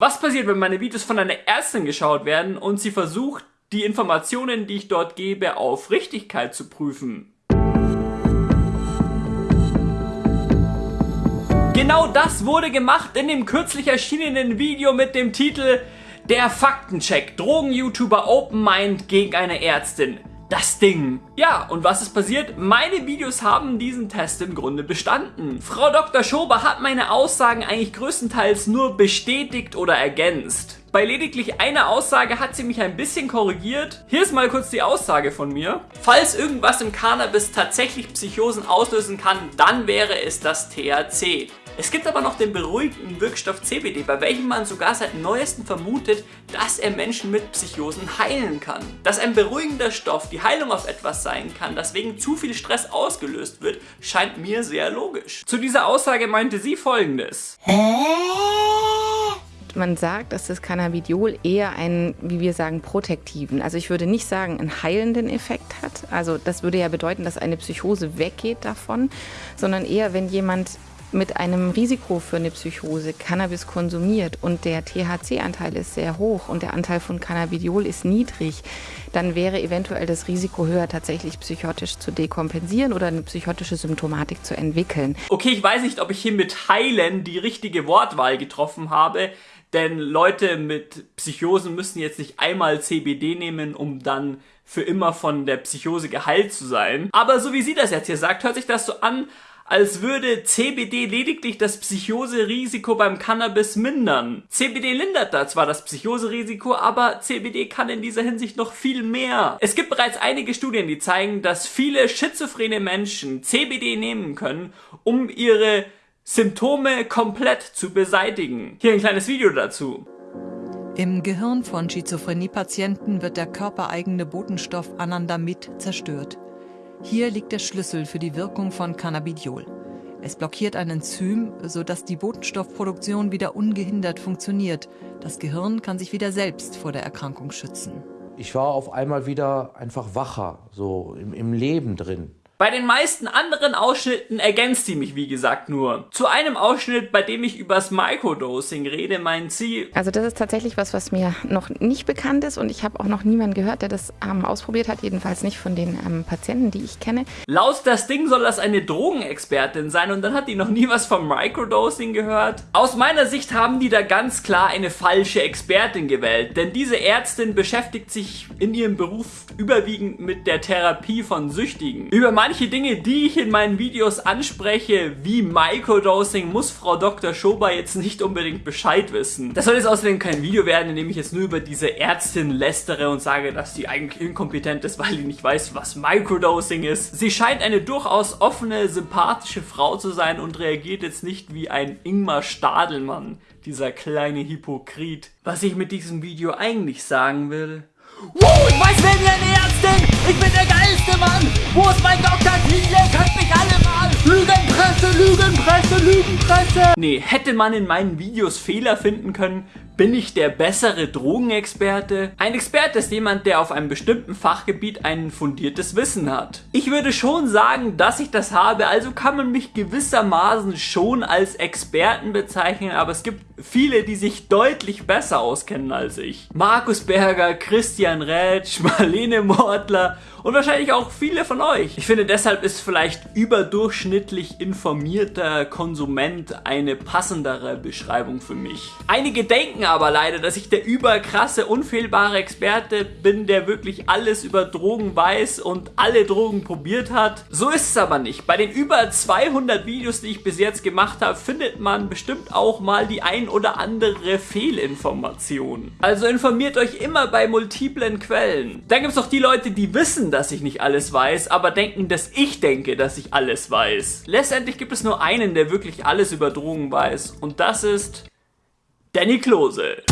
Was passiert, wenn meine Videos von einer Ärztin geschaut werden und sie versucht, die Informationen, die ich dort gebe, auf Richtigkeit zu prüfen? Genau das wurde gemacht in dem kürzlich erschienenen Video mit dem Titel Der Faktencheck. Drogen-YouTuber Open Mind gegen eine Ärztin. Das Ding. Ja, und was ist passiert? Meine Videos haben diesen Test im Grunde bestanden. Frau Dr. Schober hat meine Aussagen eigentlich größtenteils nur bestätigt oder ergänzt. Bei lediglich einer Aussage hat sie mich ein bisschen korrigiert. Hier ist mal kurz die Aussage von mir. Falls irgendwas im Cannabis tatsächlich Psychosen auslösen kann, dann wäre es das THC. Es gibt aber noch den beruhigenden Wirkstoff CBD, bei welchem man sogar seit neuestem vermutet, dass er Menschen mit Psychosen heilen kann. Dass ein beruhigender Stoff die Heilung auf etwas sein kann, das wegen zu viel Stress ausgelöst wird, scheint mir sehr logisch. Zu dieser Aussage meinte sie folgendes. Hä? Man sagt, dass das Cannabidiol eher einen, wie wir sagen, protektiven, also ich würde nicht sagen, einen heilenden Effekt hat. Also das würde ja bedeuten, dass eine Psychose weggeht davon, sondern eher, wenn jemand mit einem Risiko für eine Psychose Cannabis konsumiert und der THC-Anteil ist sehr hoch und der Anteil von Cannabidiol ist niedrig, dann wäre eventuell das Risiko höher, tatsächlich psychotisch zu dekompensieren oder eine psychotische Symptomatik zu entwickeln. Okay, ich weiß nicht, ob ich hier mit heilen die richtige Wortwahl getroffen habe. Denn Leute mit Psychosen müssen jetzt nicht einmal CBD nehmen, um dann für immer von der Psychose geheilt zu sein. Aber so wie sie das jetzt hier sagt, hört sich das so an, als würde CBD lediglich das Psychoserisiko beim Cannabis mindern. CBD lindert da zwar das Psychoserisiko, aber CBD kann in dieser Hinsicht noch viel mehr. Es gibt bereits einige Studien, die zeigen, dass viele schizophrene Menschen CBD nehmen können, um ihre Symptome komplett zu beseitigen. Hier ein kleines Video dazu. Im Gehirn von Schizophrenie-Patienten wird der körpereigene Botenstoff Anandamid zerstört. Hier liegt der Schlüssel für die Wirkung von Cannabidiol. Es blockiert ein Enzym, sodass die Botenstoffproduktion wieder ungehindert funktioniert. Das Gehirn kann sich wieder selbst vor der Erkrankung schützen. Ich war auf einmal wieder einfach wacher, so im, im Leben drin. Bei den meisten anderen Ausschnitten ergänzt sie mich wie gesagt nur. Zu einem Ausschnitt, bei dem ich übers Microdosing rede, meint sie... Also das ist tatsächlich was, was mir noch nicht bekannt ist und ich habe auch noch niemanden gehört, der das ähm, ausprobiert hat, jedenfalls nicht von den ähm, Patienten, die ich kenne. Laut das Ding soll das eine Drogenexpertin sein und dann hat die noch nie was vom Microdosing gehört. Aus meiner Sicht haben die da ganz klar eine falsche Expertin gewählt, denn diese Ärztin beschäftigt sich in ihrem Beruf überwiegend mit der Therapie von Süchtigen. Über manche Dinge, die ich in meinen Videos anspreche, wie Microdosing, muss Frau Dr. Schober jetzt nicht unbedingt Bescheid wissen. Das soll jetzt außerdem kein Video werden, in dem ich jetzt nur über diese Ärztin lästere und sage, dass sie eigentlich inkompetent ist, weil sie nicht weiß, was Microdosing ist. Sie scheint eine durchaus offene, sympathische Frau zu sein und reagiert jetzt nicht wie ein Ingmar Stadelmann, dieser kleine Hypokrit. Was ich mit diesem Video eigentlich sagen will, Wow, ich weiß, wer mir eine Ärztin! Ich bin der geilste Mann! Wo ist mein Dr. Titel? Könnt mich alle mal! Lügenpresse, Lügenpresse, Lügenpresse! Nee, hätte man in meinen Videos Fehler finden können, bin ich der bessere Drogenexperte? Ein Experte ist jemand, der auf einem bestimmten Fachgebiet ein fundiertes Wissen hat. Ich würde schon sagen, dass ich das habe, also kann man mich gewissermaßen schon als Experten bezeichnen, aber es gibt viele, die sich deutlich besser auskennen als ich. Markus Berger, Christian Rätsch, Marlene Mortler und wahrscheinlich auch viele von euch. Ich finde deshalb ist vielleicht überdurchschnittlich informierter Konsument eine passendere Beschreibung für mich. Einige denken aber leider, dass ich der überkrasse, unfehlbare Experte bin, der wirklich alles über Drogen weiß und alle Drogen probiert hat. So ist es aber nicht. Bei den über 200 Videos, die ich bis jetzt gemacht habe, findet man bestimmt auch mal die ein oder andere Fehlinformation. Also informiert euch immer bei multiplen Quellen. Dann gibt es auch die Leute, die wissen, dass ich nicht alles weiß, aber denken, dass ich denke, dass ich alles weiß. Letztendlich gibt es nur einen, wirklich alles über Drogen weiß und das ist Danny Klose.